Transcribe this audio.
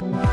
Bye.